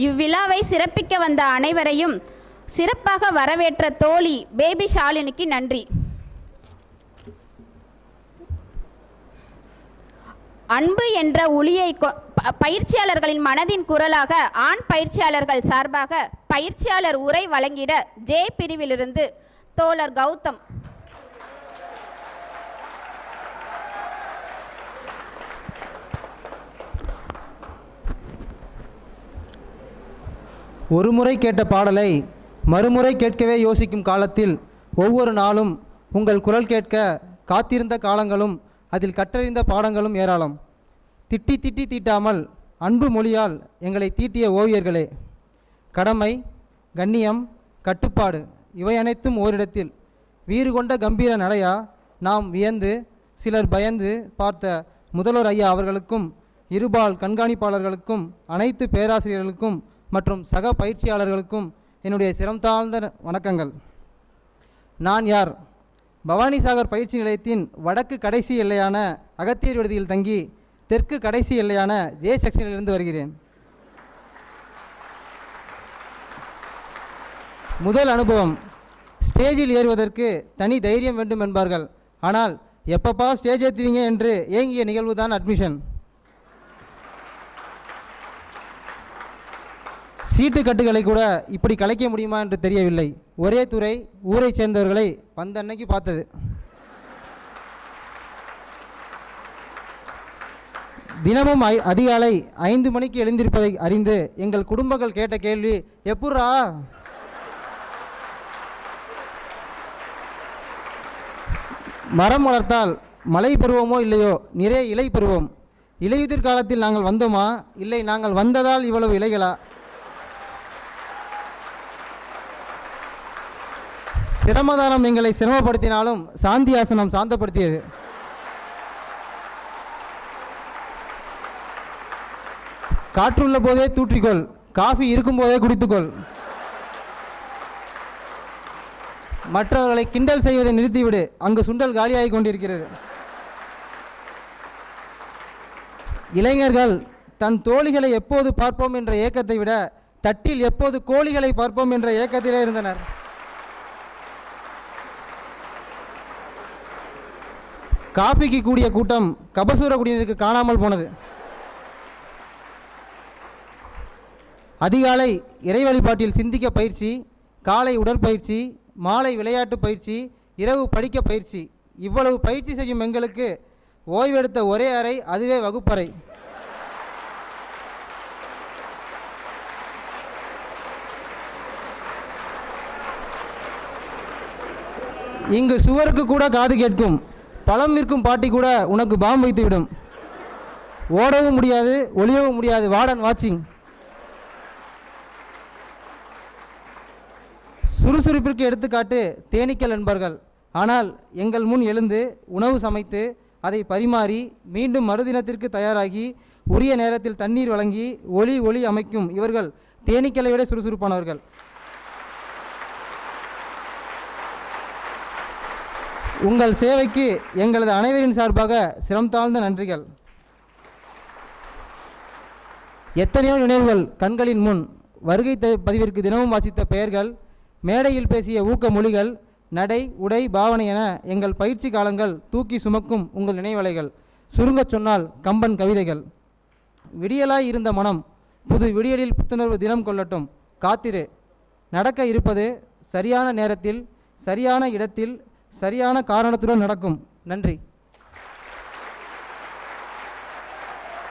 இவ்விழாவை சிறப்பிக்க வந்த அனைவரையும் சிறப்பாக வரவேற்ற தோழி பேபி ஷாலினிக்கு நன்றி. அன்பு என்ற ஒளியை கொ- பயிற்சியாளர்களின் மனதின் குரலாக ஆண் பயிற்சியாளர்கள் சார்பாக பயிற்சியாளர் உரை வழங்கிட ஜே பிரிவிலிருந்து தோழர் கௌதம். ஒரு முறை கேட்ட பாடலை மறுமுறை கேட்கவே யோசிக்கும் காலத்தில் ஒவ்வொரு நாளும் உங்கள் குரல் கேட்க காத்திருந்த காலங்களும் அதில் கற்றறிந்த பாடங்களும் ஏராளம். திட்டி திட்டி தீட்டாமல் அன்பு மொழியால் எங்களை தீட்டிய ஓவியர்களே கடமை கண்ணியம் கட்டுப்பாடு இவை அனைத்தும் ஓரிடத்தில் வீறு கொண்ட கம்பீர நடையா நாம் வியந்து சிலர் பயந்து பார்த்த முதல்வர் ஐயா அவர்களுக்கும் இருபால் கண்காணிப்பாளர்களுக்கும் அனைத்து பேராசிரியர்களுக்கும் மற்றும் சக பயிற்சியாளர்களுக்கும் என்னுடைய சிரம் தாழ்ந்த வணக்கங்கள். நான் யார்? பவானிசாகர் பயிற்சி நிலையத்தின் வடக்கு கடைசி எல்லையான அகத்தியர் விடுதியில் தங்கி தெற்கு கடைசி எல்லையான ஜே செக்ஷனிலிருந்து வருகிறேன். முதல் அனுபவம் ஸ்டேஜில் ஏறுவதற்கு தனி தைரியம் வேண்டும் என்பார்கள். ஆனால் எப்பப்பா ஸ்டேஜ் ஏற்றுவீங்க என்று ஏங்கிய நிகழ்வு தான் அட்மிஷன். சீட்டு கட்டுகளை கூட இப்படி கலைக்க முடியுமா என்று தெரியவில்லை. ஒரே துறை ஊரை சேர்ந்தவர்களை வந்த அன்னைக்கு பார்த்தது. தினமும் ஐ அதிகாலை ஐந்து மணிக்கு எழுந்திருப்பதை அறிந்து எங்கள் குடும்பங்கள் கேட்ட கேள்வி எப்புட்றா? மரம் வளர்த்தால் மழை பருவமோ இல்லையோ நிறைய இலை பருவம் இலையுதிர் காலத்தில் நாங்கள் வந்தோமா? இல்லை நாங்கள் வந்ததால் இவ்வளவு இலைகளா? சிரமதானம் எங்களை சிரமப்படுத்தினாலும் சாந்தி ஆசனம் சாந்தப்படுத்தியது. காற்றுள்ள போதே தூற்றிக்கொள் காஃபி இருக்கும்போதே குடித்துக்கொள். மற்றவர்களை கிண்டல் செய்வதை நிறுத்திவிடு அங்கு சுண்டல் காலியாகி கொண்டிருக்கிறது. இளைஞர்கள் தன் தோழிகளை எப்போது பார்ப்போம் என்ற ஏக்கத்தை விட தட்டில் எப்போது கோழிகளை பார்ப்போம் என்ற ஏக்கத்திலே இருந்தனர். காஃபிக்கு கூடிய கூட்டம் கபசூர குடியினருக்கு காணாமல் போனது. அதிகாலை இறை வழிபாட்டில் சிந்திக்க பயிற்சி காலை உடற்பயிற்சி மாலை விளையாட்டு பயிற்சி இரவு படிக்க பயிற்சி. இவ்வளவு பயிற்சி செய்யும் எங்களுக்கு ஓய்வெடுத்த ஒரே அறை அதுவே வகுப்பறை. இங்கு சுவருக்கு கூட காது கேட்கும். பழம் விற்கும் பாட்டி கூட உனக்கு பாம் வைத்துவிடும். ஓடவும் முடியாது ஒளியவும் முடியாது. வார்டன் வாட்சிங். சுறுசுறுப்பிற்கு எடுத்துக்காட்டு தேனீக்கள் என்பர்கள். ஆனால் எங்கள் முன் எழுந்து உணவு சமைத்து அதை பரிமாறி மீண்டும் மறுதினத்திற்கு தயாராகி உரிய நேரத்தில் தண்ணீர் வழங்கி ஒளி ஒளி அமைக்கும் இவர்கள் தேனீக்களை விட சுறுசுறுப்பானவர்கள். உங்கள் சேவைக்கு எங்களது அனைவரின் சார்பாக சிரம் தாழ்ந்த நன்றிகள். எத்தனையோ நினைவுகள் கண்களின் முன் வருகை த பதிவிற்கு தினமும் வாசித்த பெயர்கள் மேடையில் பேசிய ஊக்க மொழிகள் நடை உடை பாவனை என எங்கள் பயிற்சி காலங்கள் தூக்கி சுமக்கும் உங்கள் நினைவலைகள். சுருங்கச் சொன்னால் கம்பன் கவிதைகள். விடியலாய் இருந்த மனம் புது விடியலில் புத்துணர்வு தினம் கொள்ளட்டும். காத்திரு. நடக்க இருப்பது சரியான நேரத்தில் சரியான இடத்தில் சரியான காரணத்துடன் நடக்கும். நன்றி.